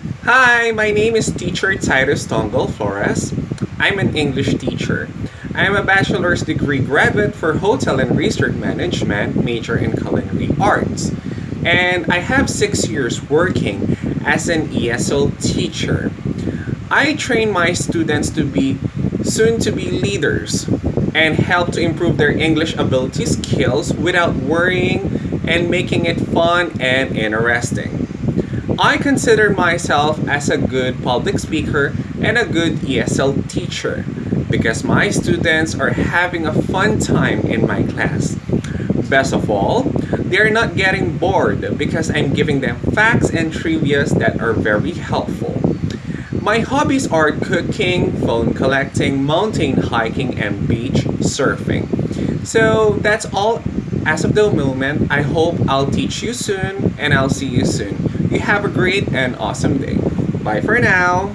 Hi, my name is teacher Titus Tongol Flores. I'm an English teacher. I am a bachelor's degree graduate for Hotel and Resort Management, major in culinary arts. And I have six years working as an ESL teacher. I train my students to be soon to be leaders and help to improve their English ability skills without worrying and making it fun and interesting. I consider myself as a good public speaker and a good ESL teacher because my students are having a fun time in my class. Best of all, they are not getting bored because I'm giving them facts and trivias that are very helpful. My hobbies are cooking, phone collecting, mountain hiking, and beach surfing. So that's all as of the moment. I hope I'll teach you soon and I'll see you soon. You have a great and awesome day. Bye for now.